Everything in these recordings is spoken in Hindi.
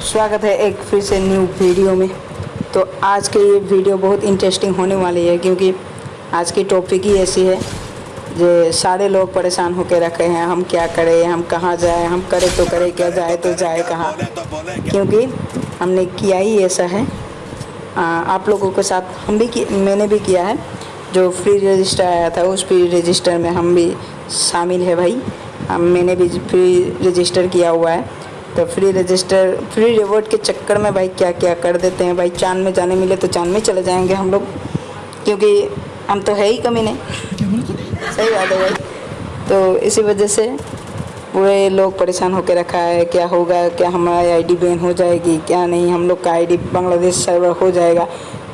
स्वागत है एक फिर से न्यू वीडियो में। तो आज की ये वीडियो बहुत इंटरेस्टिंग होने वाली है क्योंकि आज की टॉपिक ही ऐसी है जो सारे लोग परेशान होकर रखे हैं हम क्या करें हम कहाँ जाएँ हम करें तो करें क्या जाए तो जाए कहाँ? क्योंकि हमने किया ही ऐसा है। आ, आप लोगों के साथ हम भी मैंने भी किया है। जो फ्री रजिस्टर आया था उस फ्री रजिस्टर में हम भी शामिल है भाई। हम मैंने भी फ्री रजिस्टर किया हुआ है। तो फ्री रजिस्टर फ्री रिवॉर्ड के चक्कर में भाई क्या क्या कर देते हैं? भाई चाँद में जाने मिले तो चाँद में चले जाएँगे हम लोग। क्योंकि हम तो है ही कमी नहीं। सही बात है भाई। तो इसी वजह से पूरे लोग परेशान होकर रखा है, क्या होगा, क्या हमारी आईडी बैन हो जाएगी, क्या नहीं, हम लोग का आईडी बांग्लादेश सर्वर हो जाएगा।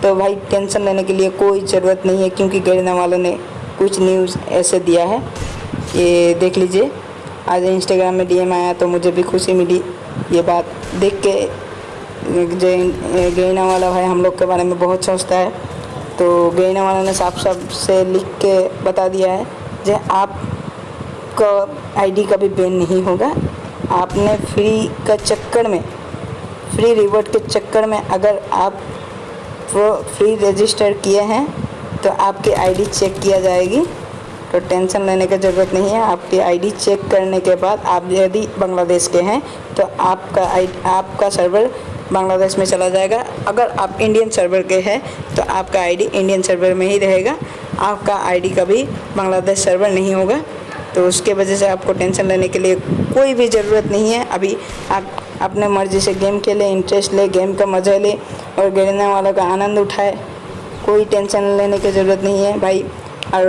तो भाई टेंशन लेने के लिए कोई ज़रूरत नहीं है, क्योंकि गरीना वालों ने कुछ न्यूज़ ऐसे दिया है। ये देख लीजिए। आज इंस्टाग्राम में डीएम आया तो मुझे भी खुशी मिली ये बात देख के। जो गैना वाला भाई हम लोग के बारे में बहुत सोचता है। तो गैना वाला ने साफ़ साफ़ से लिख के बता दिया है जो आप का आईडी कभी बैन नहीं होगा। आपने फ्री का चक्कर में फ्री रिवॉर्ड के चक्कर में अगर आप फ्री रजिस्टर किए हैं तो आपकी आईडी चेक किया जाएगी। तो टेंशन लेने की ज़रूरत नहीं है। आपकी आईडी चेक करने के बाद आप यदि बांग्लादेश के हैं तो आपका आई आपका सर्वर बांग्लादेश में चला जाएगा। अगर आप इंडियन सर्वर के हैं तो आपका आईडी इंडियन सर्वर में ही रहेगा। आपका आईडी कभी बांग्लादेश सर्वर नहीं होगा। तो उसके वजह से आपको टेंशन लेने के लिए कोई भी ज़रूरत नहीं है। अभी आप अपने मर्ज़ी से गेम खेलें इंटरेस्ट ले गेम का मज़ा ले और गिरने वालों का आनंद उठाए। कोई टेंशन लेने की ज़रूरत नहीं है भाई। और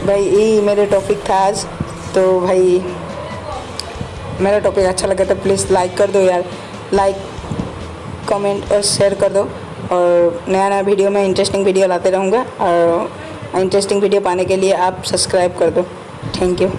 भाई यही मेरे टॉपिक था आज। तो भाई, मेरा टॉपिक अच्छा लगा तो प्लीज़ लाइक कर दो यार। लाइक कमेंट और शेयर कर दो। और नया नया वीडियो में इंटरेस्टिंग वीडियो लाते रहूँगा। और इंटरेस्टिंग वीडियो पाने के लिए आप सब्सक्राइब कर दो। Thank you